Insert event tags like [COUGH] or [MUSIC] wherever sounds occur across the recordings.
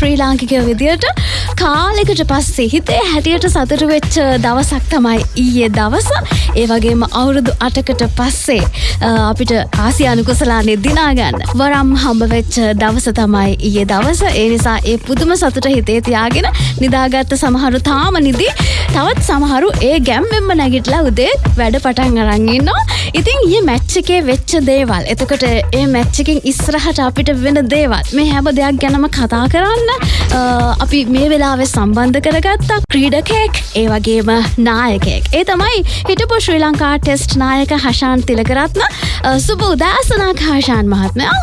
ශ්‍රී ලාංකිකය විදියට කාලෙකට පස්සේ හිතේ හැටියට සතුරු වෙච්ච දවසක් තමයි ඊයේ දවස. ඒ වගේම අවුරුදු අටකට පස්සේ අපිට ආසියානු කුසලානේ දිනාගන්න වරම් හම්බ වෙච්ච දවස තමයි ඊයේ දවස. ඒ නිසා ඒ පුදුම සතුට හිතේ තියාගෙන නිදාගත්ත සමහරු තාම නිදි. තවත් සමහරු ඒ ගැම්වෙම්ම නැගිටලා උදේ වැඩ පටන් අරන්ගන්නවා ඉතින් ඒ මැච්චකේ වෙච්ච දේවල්. එතකොට ඒ මැච්චකින් ඉස්රහට අපිට වෙන දේවල්. මේ හැම දෙයක් ගැනම කතා කරන්න අපි මේ වෙලාවෙ සම්බන්ධ කරගත්තා ක්‍රීඩකෙක් ඒ වගේම නායකෙක් ඒ තමයි හිටපු ශ්‍රී ලංකා ටෙස්ට් නායක හෂාන් තිලකරත්න. සුබ උදෑසනක් හාෂාන් මහත්මයා.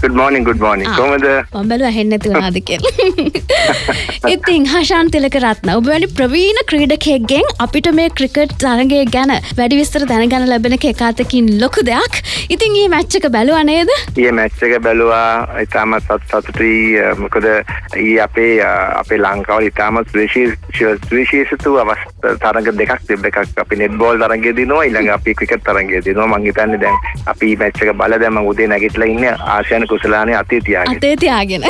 Good morning good morning. කොහමද? මම ඇහෙන්නේ නැති වුණාද කියලා. [LAUGHS] ඉතින් හෂාන් තිලකරත්න ඔබ වැනි ප්‍රවීණ ක්‍රීඩකයෙක්ගෙන් අපිට මේ ක්‍රිකට් තරගය ගැන වැඩි විස්තර දැනගන්න ලැබෙන එකකාතකින් ලොකු දෙයක්. ඉතින් ඒ මැච් එක බැලුවා නේද? ඊයේ මැච් එක බැලුවා. ඉතාමත් සතුටුයි. මොකද ඊ අපේ අපේ ලංකාව ඉතාමත් විශේෂිතු අවස්ථ තරග දෙකක් තිබ්බ එකක්. අපි නෙට්බෝල් තරගය දිනවා. ඊළඟ අපි ක්‍රිකට් තරගය දිනවා. මං හිතන්නේ දැන් අපි මැච් එක බලලා දැන් මං උදේ නැගිටලා ඉන්නේ ආසියානු කුසලානේ අතේ තියාගෙන. අතේ තියාගෙන.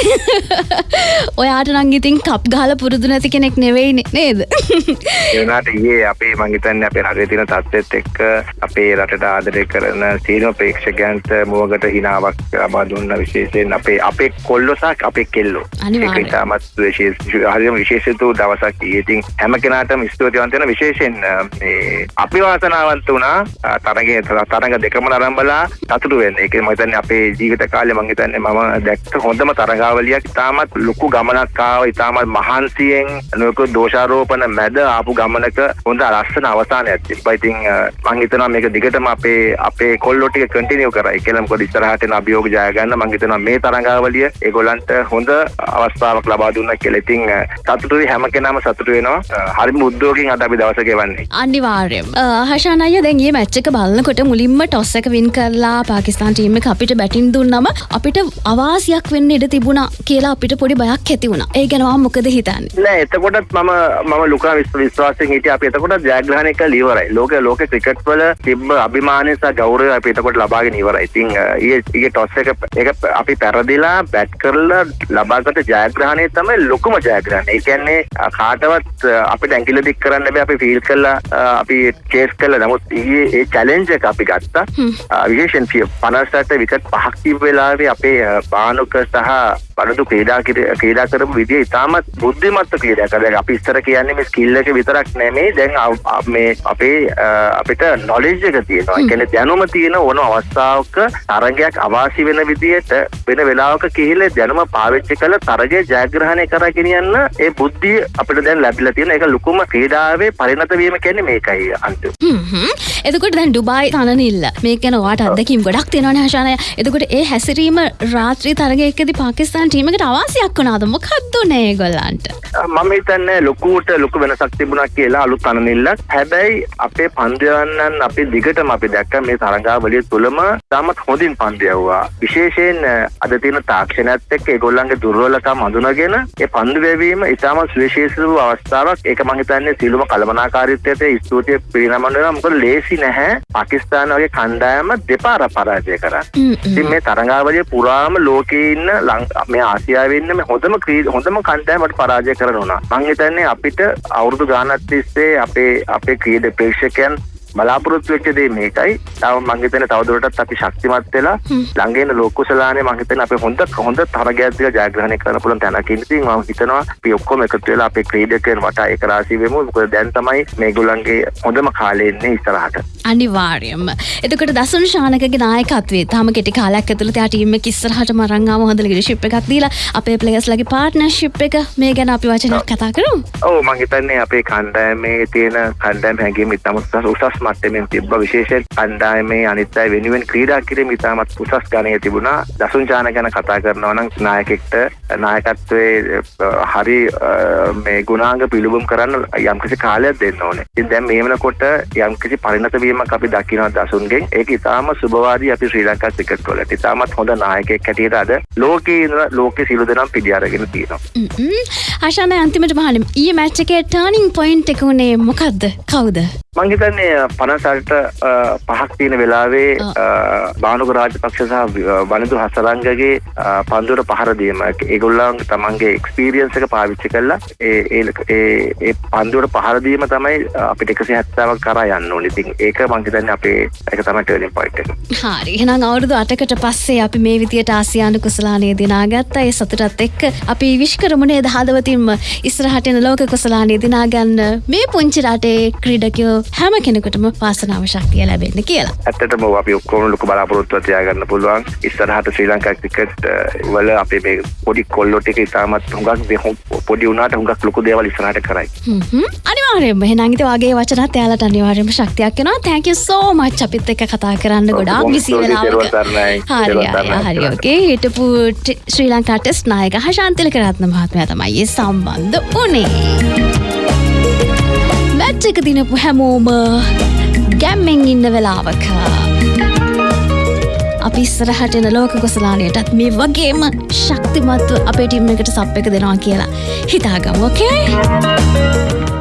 [LAUGHS] ඔයාට නම් ඉතින් කප් ගහලා පුරුදු නැති කෙනෙක් නෙවෙයිනේ නේද? [LAUGHS] ඒ වුණාට ඊයේ අපේ මං හිතන්නේ අපේ රටේ තියෙන තත්ත්වෙත් එක්ක අපේ රටට ආදරය කරන සීනෝ ප්‍රේක්ෂකයන්ට මුවගට හිනාවක් ලබා දුන්න විශේෂයෙන් අපේ අපේ කොල්ලෝ සහ අපේ කෙල්ලෝ. ඒක ඉතාමත් හරියම විශේෂිත දවසක්. ඉතින් හැම කෙනාටම ස්තුතිවන්ත වෙන විශේෂයෙන් මේ අපි වාසනාවන්ත වුණා තරගයේ තරඟ දෙකම නරඹලා සතුටු වෙන්න. ඒක මම හිතන්නේ අපේ ජීවිත කාලේ මං හිතන්නේ මම දැක්ක හොඳම තරගාවලියක් ඉතාමත් ලොකු ගමනක් ආව ඉතාමත් මහන්සියෙන් නොයෙකුත් දෝෂාරෝපණ මැද ආපු ගමනක හොඳ ලස්සන අවසානයක් තිබ්බා. ඉතින් මං හිතනවා මේක දිගටම අපේ අපේ කොල්ලෝ ටික කන්ටිනියු කරයි ඉස්සරහට එන අභියෝග ජය ගන්න මං තරගාවලිය ඒගොල්ලන්ට හොඳ අවස්ථාවක් ලබා දුන්නා කියලා. ඉතින් සතුටුයි හැම කෙනාම සතුටු වෙනවා. හරිම උද්‍යෝගයෙන් අද අපි දවස ගෙවන්නේ. අනිවාර්යයෙන්. හෂාන් අයියා දැන් මේ මැච් එක බලනකොට මුලින්ම ටොස් එක වින් කරලා පාකිස්තාන් ටීම් අපිට බැටින් දුන්නම අපිට අවාසියක් වෙන්න ඉඩ තිබුණා කියලා අපිට පොඩි බයක් ඇති වුණා. ඒ ගැන මම මොකද හිතන්නේ? නෑ එතකොටත් මම මම ලුකා විශ්වාසයෙන් හිටියා අපි එතකොට ජයග්‍රහණය කළ ඉවරයි. ලෝක ලෝක ක්‍රිකට් වල තිබ්බ අභිමානය සහ ගෞරවය අපි එතකොට ලබාගෙන ඉවරයි. ඉතින් ඊයේ ඊයේ ටොස් එක ඒක අපි පෙරදිලා බැට් කරලා ලබාගත ජයග්‍රහණය තමයි ලොකුම ජයග්‍රහණය. ඒ කියන්නේ කාටවත් අපිට ඇඟිල්ල දික් කරන්න බෑ අපි ෆීල් කළා අපි චේස් කළා. නමුත් ඊයේ ඒ චැලෙන්ජ් එක අපි ගත්තා. විශේෂයෙන් 58 විකට් පහක් තිබ්බ වෙලාවේ අපේ බානුක සහ පළඳු ක්‍රීඩා ක්‍රීඩා කරපු විදිය ඉතාමත් බුද්ධිමත්ව ක්‍රීඩා කරා. අපි ඉස්සර කියන්නේ මේ ස්කිල් එක විතරක් නෙමෙයි දැන් මේ අපේ අපිට නොලෙජ් එක තියෙනවා. ඒ කියන්නේ දැනුම තියෙන ඕන අවස්ථාවක තරගයක් අවාසි වෙන විදියට වෙන වෙලාවක කිහිල්ල දැනුම පාවිච්චි කළ තරගය ජයග්‍රහණය කරා ගෙනියන්න ඒ බුද්ධිය අපිට දැන් ලැබිලා තියෙන ඒක ලොකුම ක්‍රීඩාවේ පරිණත වීම කියන්නේ මේකයි අන්තිම. එතකොට දැන් ඩුබායි තනනිල්ල මේක ගැන ඔයාට අත්දැකීම් ගොඩක් තියෙනවනේ හෂානය. එතකොට ඒ හැසිරීම රාත්‍රී තරගයකදී පාකිස්තාන ටීමකට අවාසියක් වුණාද? මොකක්ද උනේ ඒගොල්ලන්ට? මම හිතන්නේ ලොකුවට ලොකු වෙනසක් තිබුණා කියලා අලුත් අනනිල්ලක්. හැබැයි අපේ පන්දයන්නන් අපි දිගටම අපි දැක්ක මේ තරඟාවලිය තුළම තාමත් හොඳින් පන්දු යවුවා විශේෂයෙන් අද තියෙන තාක්ෂණයත් එක්ක ඒගොල්ලන්ගේ දුර්වලකම් හඳුනාගෙන ඒ පන්දු වැවීම ඉතාමත් සුවිශේෂී වූ අවස්ථාවක්. ඒක මම හිතන්නේ සියලුම කළමනාකාරීත්වයට ස්තුතිය පිරිනමන්න වෙනවා. මොකද ලේසි නැහැ. පාකිස්තාන වගේ කණ්ඩායම දෙපාර පරාජය කරා. ඉතින් මේ තරඟාවලිය පුරාම ලෝකේ ඉන්න මේ ආසියාවේ ඉන්න මේ හොඳම හොඳම කණ්ඩායමට පරාජය කරන උනා. මං හිතන්නේ අපිට අවුරුදු ගානක් තිස්සේ අපේ අපේ ක්‍රීඩ ප්‍රේක්ෂකයන් බලාපොරොත්තු වෙච්ච දේ මේකයි. තව මං හිතන්නේ තවදුරටත් අපි ශක්තිමත් වෙලා ළඟේන ලෝක කුසලානේ මං හිතන්නේ අපි හොඳ හොඳ තරගයක් දිහා ජයග්‍රහණය කරන්න පුළුවන් තැනක ඉඳින් මම හිතනවා අපි ඔක්කොම එකතු වෙලා අපේ ක්‍රීඩකයන් වටා එක රාශී වෙමු. මොකද දැන් තමයි මේගොල්ලන්ගේ හොඳම කාලේ ඉන්නේ ඉස්සරහට. අනිවාර්යයෙන්ම. එතකොට දසුන් ශානකගේ නායකත්වයේ තාම කෙටි කාලයක් ඇතුළත යා ටීම් එක ඉස්සරහටම අරන් ආව හොඳ ලීඩර්ෂිප් එකක් දීලා අපේ ප්ලේයර්ස්ලාගේ පාර්ට්නර්ෂිප් එක මේ ගැන අපි වචනයක් කතා කරමු. ඔව් මං හිතන්නේ අපේ කණ්ඩායමේ තියෙන කණ්ඩායම හැඟීම් ඉතාම උසස් මට්ටමින් තිබ්බ විශේෂයෙන් කණ්ඩායමේ අනිත් අය වෙනුවෙන් ක්‍රීඩා කිරීම ඉතාමත් උසස් ගණයේ තිබුණා. දසුන් චාන ගැන කතා කරනවා නම් නායකෙක්ට නායකත්වයේ හරි මේ ගුණාංග පිළිබිඹු කරන්න යම්කිසි කාලයක් දෙන්න ඕනේ. ඉතින් දැන් මේ වෙනකොට යම්කිසි පරිණත වීමක් අපි දකිනවා දසුන්ගෙන්. ඒක ඉතාම සුබවාදී අපි ශ්‍රී ලංකා ක්‍රිකට් වලට. ඉතාමත් හොඳ නායකයෙක් හැටියට අද ලෝකේ ඉන්න ලෝකේ සියලු දෙනාම පිළි අරගෙන තියෙනවා. ආශාන අන්තිමට මහන්නේ ඊයේ මැච් එකේ ටර්නින් පොයින්ට් එක උනේ මොකද්ද? කවුද? මංහිතන්නේ පනසල්ට පහක් තියෙන වෙලාවේ බානුක රාජපක්ෂ සහ වනිදු හසරංගගේ පන්දුර පහරදීම ඒගොල්ලන් තමන්ගේ එක්ස්පීරියන්සක පාවිච්චි කරලා ඒ පන්දුවට පහරදීම තමයි අපිට එකසි හැත්තාවක් කර යන්න ඕනිතින් ඒක මංහිතන්න අපේ එක තම ටර්ලින් පොයිට හරි. එහෙනම් අවුරුදු අටකට පස්සේ අපි මේ විදියට ආසියානු කුසලානය දිනාගත්තා. ඒ සතුටත් එක්ක අපි විශ්කරමුණේ දහදවතින්ම ඉස්රහටෙන ලෝක කුසලානය දිනාගන්න. මේ පුංචි රටේ ක්‍රීඩකයෝ හැම කෙනෙකුටම පාසනාව ශක්තිය ලැබෙන්න කියලා. ඇත්තටම අපි ඔක්කොම ලොකු බලාපොරොත්තුව තියාගන්න පුළුවන්. ඉස්සරහට ශ්‍රී ලංකා ක්‍රිකට් වල අපේ මේ පොඩි කොල්ලෝ ටික ඉතාමත් හුඟක් පොඩි වුණාට හුඟක් ලොකු දේවල් ඉස්සරහට කරයි. අනිවාර්යෙන්ම එහෙනම් ඉතින් වගේ වචනත් එයාලට අනිවාර්යෙන්ම ශක්තියක් වෙනවා thank you so much. අපිත් එක්ක කතා කරන්න ගොඩාක් බිසි වෙලාවක හරි හරි ඕකේ හිටපු ශ්‍රී ලංකා ටෙස්ට් නායක හෂාන්තිලක රත්න මහත්මයා තමයි සම්බන්ධ වුණේ මැච් එක දිනපු හැමෝම ගැම්මෙන් ඉන්න වෙලාවක. අපි ඉස්සරහට එන ලෝක කොසලානයටත් මේ වගේම ශක්තිමත්ව අපේ ටිම් එකට සප් එක දෙනවා කියලා හිතාගමු ඕකේ